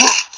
you